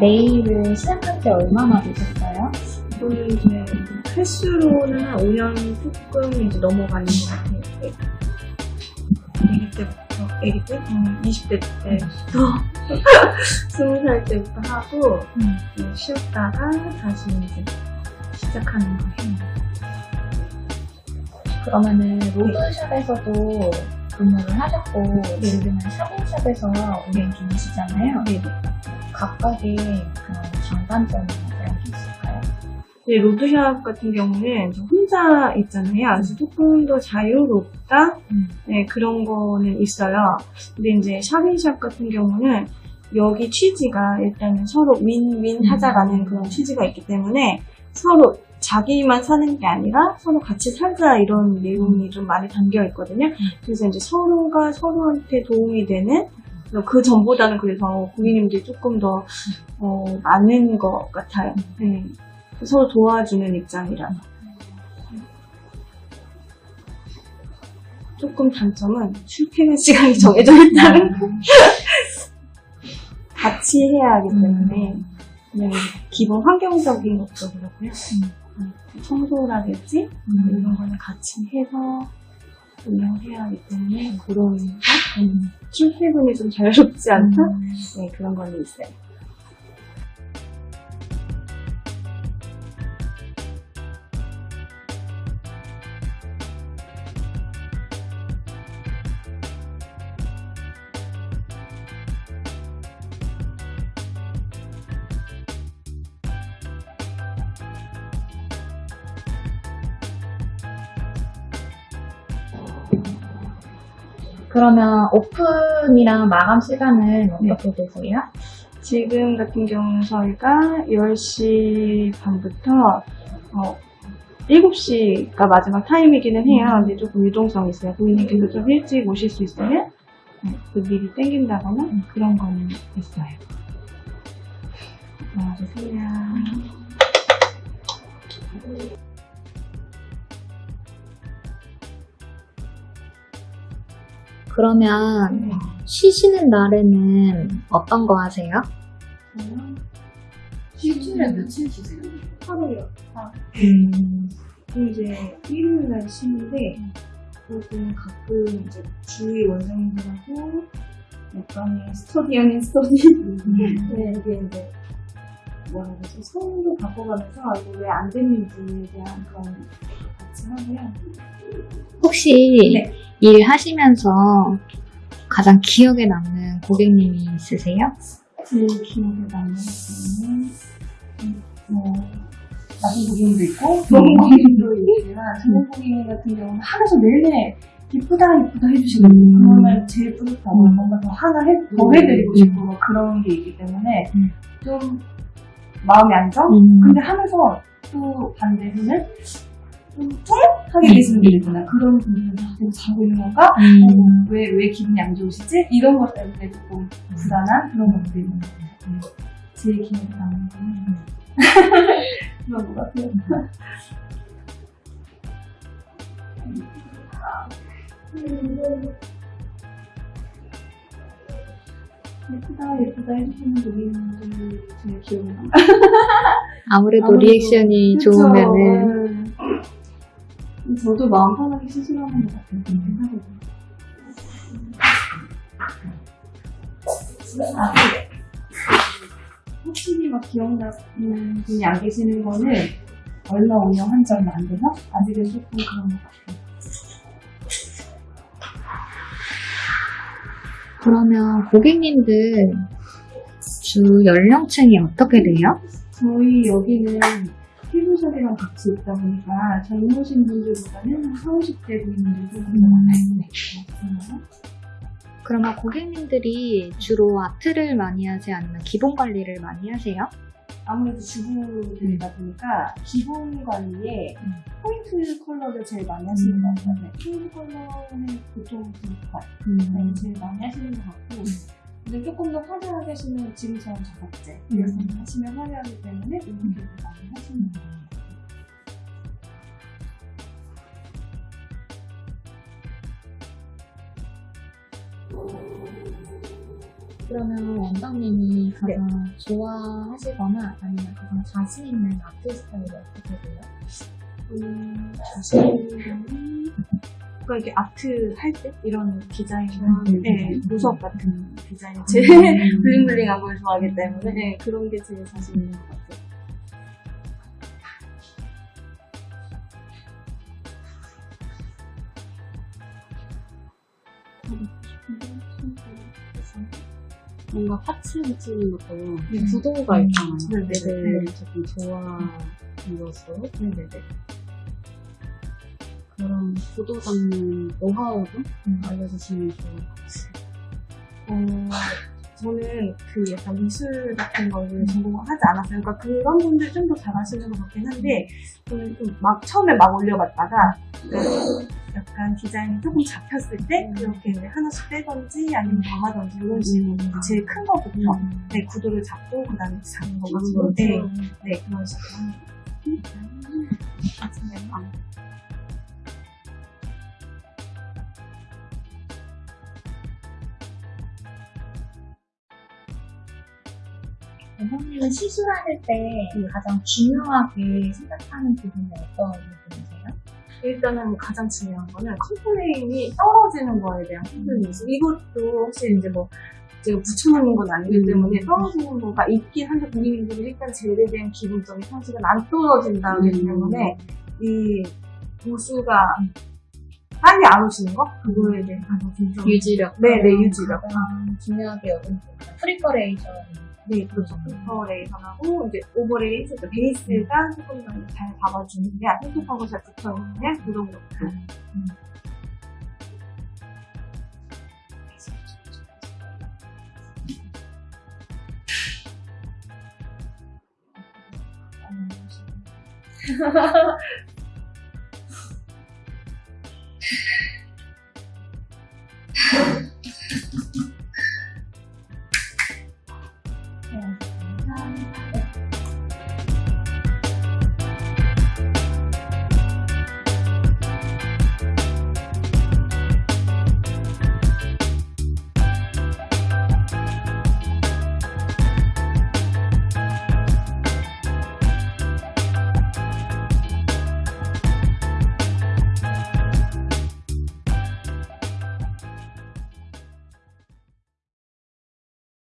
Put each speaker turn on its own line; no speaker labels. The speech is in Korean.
네일을 시작한 지 얼마나 되셨어요?
저는 이제 횟수로는 한 5년 조금 이제 넘어가는 것 같아요. 아기 때부터, 아기 때? 음, 20대 때부터, 20살 때부터 하고,
음.
네, 쉬었다가 다시 이제 시작하는 거예요.
그러면은 로드샵에서도 근무를 하셨고 지금은 샤브샵에서 운영 중이시잖아요.
네.
각각의 그런 게 있을까요?
네, 로드샵 같은 경우는 저 혼자 있잖아요. 그래서 조금 더 자유롭다?
음.
네, 그런 거는 있어요. 근데 이제 샵인샵 같은 경우는 여기 취지가 일단은 서로 윈윈 하자라는 그런 취지가 있기 때문에 서로 자기만 사는 게 아니라 서로 같이 살자 이런 내용이 좀 많이 담겨 있거든요. 그래서 이제 서로가 서로한테 도움이 되는 그 전보다는 그래서 고객님들이 조금 더 어, 많은 것 같아요. 네. 서로 도와주는 입장이라. 조금 단점은 출퇴근 시간이 정해져 있다는 거. 같이 해야 하기 때문에 그냥 기본 환경적인 것도 그렇고요. 음, 청소라든지 뭐 이런 거는 같이 해서 운영해야 하기 때문에 그런 거? 음, 출퇴근이 좀 자유롭지 않다? 네, 그런 거는 있어요.
그러면 오픈이랑 마감 시간은 어떻게 되세요?
지금 같은 경우는 저희가 10시 반부터 어, 7시가 마지막 타임이기는 해요. 근데 조금 유동성이 있어요. 고객님께서 좀 일찍 오실 수 있으면 네, 그 미리 땡긴다거나 그런 거는 있어요. 나와주세요.
그러면 쉬시는 날에는 어떤 거 하세요?
일주일에 며칠 쉬세요?
하루요.
음,
그럼 이제 일요일 날 쉬는데 조금 가끔 이제 주위 원장님들하고 약간의 스터디 아닌 스터디 네, 이게 이제 뭐라 그러지 성도 바꿔가면서 이거 왜안 됐는지에 대한 그런 하고요.
혹시
네.
일하시면서 가장 기억에 남는 고객님이 있으세요?
제일 기억에 남는 음, 뭐
나쁜 고객님도 있고
좋은 고객님도 있지만 좋은 고객님 같은 경우는 하면서 내내 이쁘다 이쁘다 해주시는
음.
그러면 제일 뿌듯하고
음.
뭔가 더 하나 해, 더
음.
해드리고
음.
싶고 뭐 그런 게 있기 때문에
음.
좀 마음이 안정?
음.
근데 하면서 또 반대로는 좀 뚱하게 계시는 분들 있잖아요. 그런 분들은 아, 내가 잘하고 있는 건가?
음.
왜, 왜 기분이 안 좋으시지? 이런 것 때문에 조금 불안한 그런 것들이 있는 것 같아요. 음. 제일 기억에 남는 거는 그런 것 같아요. 예쁘다 예쁘다 해주시는 고객님들 제일 기억에 남아요.
아무래도
아무래도
리액션이. 좋으면은
네. 저도 마음 편하게 시술하는 것 같아요. 하거든요. 아, 네. 확실히 막 기억나는 분이 안 계시는 거는 얼마 운영한 지 얼마 안 돼서 아직은 조금 그런 것 같아요.
그러면 고객님들 주 연령층이 어떻게 돼요?
저희 여기는 피부샵이랑 같이 있다 보니까 젊으신 분들보다는 한 40, 50대 분들도 좀더 많아요.
그러면 고객님들이 주로 아트를 많이 하지 아니면 기본 관리를 많이 하세요?
아무래도 주부들이다 보니까 기본 관리에
음.
포인트 컬러를 제일 많이 하시는 것 같아요. 네, 포인트 컬러는 보통 금발 네, 제일 많이 하시는 것 같고 근데 조금 더 화려하게 하시면 지금처럼 작업제 이런 거 하시면 화려하기 때문에 이런 게 많이 하시는 것 같아요.
그러면 원장님이 가장 좋아하시거나 아니면 가장 자신 있는 아트 스타일이 어떻게 돼요?
음, 자신은 그 러니까 이렇게 아트 할 때 이런 디자인,
음.
네, 보석 같은 디자인 제일 블링블링한 걸 좋아하기 때문에 네, 그런 게 제일 자신 있는 것 같아요.
뭔가 파츠 붙이는 것도
네.
구도가 있잖아요.
네, 네,
애들
네.
조금 좋아해서
네네네.
그런 구도 잡는 노하우도 알려주시면 좋을 것 같아요.
어, 저는 그 약간 미술 같은 거를 전공하지 않았어요. 그러니까 그런 분들 좀 더 잘하시는 것 같긴 한데, 저는 좀 막, 처음에 막 올려봤다가, 그 약간 디자인이 조금 잡혔을 때, 그렇게 이제 하나씩 빼던지, 아니면 더하던지, 이런 식으로 제일 큰 거부터, 네, 구도를 잡고, 그 다음에 작은 거 맞추고, 네, 네, 그런 식으로 하는 거. 맞아 요.
원장님은 시술 하실 때 가장 중요하게 생각하는 부분이 어떤 부분이세요?
일단은 가장 중요한 거는 complain이 떨어지는 거에 대한 complain. 이것도 혹시 이제 뭐 제가 붙여놓는 건 아니기 때문에 떨어지는 거가 있긴 한데 고객님들이 일단 젤에 대한 기본적인 상식은 안 떨어진다 하기 때문에 이 보수가 빨리 안 오시는 거? 그거에 대한 가장 중요한
유지력.
네, 네, 유지력.
가장 중요하게 여기는. Preparation.
네, 그렇죠. 부터 레이선하고 이제 overlay, 그러니까 베이스가 조금 더 잘 잡아주느냐, 촉촉하고 잘 붙어있느냐, 그런 것들.
네.